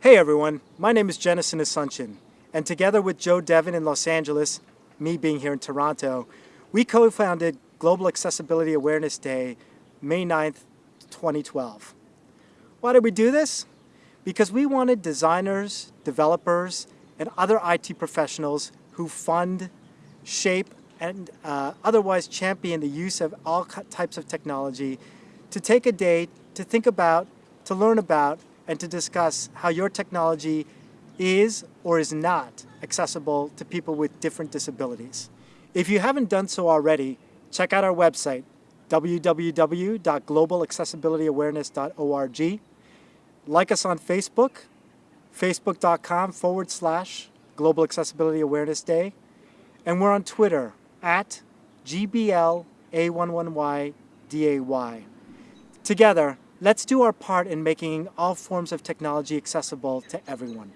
Hey everyone, my name is Jennison Asuncion, and together with Joe Devon in Los Angeles, me being here in Toronto, we co-founded Global Accessibility Awareness Day, May 9th, 2012. Why did we do this? Because we wanted designers, developers, and other IT professionals who fund, shape, and uh, otherwise champion the use of all types of technology to take a day to think about, to learn about, and to discuss how your technology is or is not accessible to people with different disabilities. If you haven't done so already, check out our website, www.globalaccessibilityawareness.org. Like us on Facebook, facebook.com forward slash Global Accessibility Awareness Day. And we're on Twitter at GBLA11YDAY. Together, let's do our part in making all forms of technology accessible to everyone.